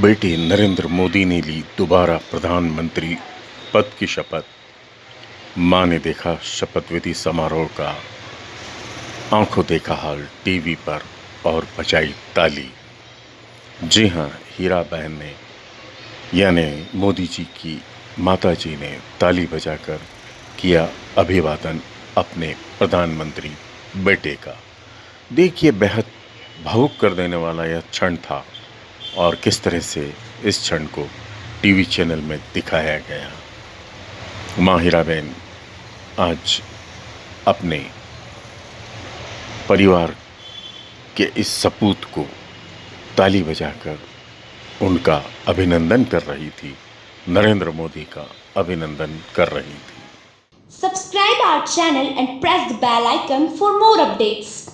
बेटे नरेंद्र मोदी ने ली दोबारा प्रधानमंत्री पद की शपथ। माँ ने देखा शपथ विधि समारोह का। आँखों देखा हाल टीवी पर और बजाई ताली। जी हाँ, हीरा बहन ने, यानी मोदी जी की माता जी ने ताली बजाकर किया अभिवादन अपने प्रधानमंत्री बेटे का। देखिए, बेहद भावुक कर देने वाला यह क्षण था। और किस तरह से इस क्षण को टीवी चैनल में दिखाया गया माँ हीराबेन आज अपने परिवार के इस सपूत को ताली बजाकर उनका अभिनंदन कर रही थी, नरेंद्र मोदी का अभिनंदन कर रही थी Subscribe our channel and press the bell icon for more updates.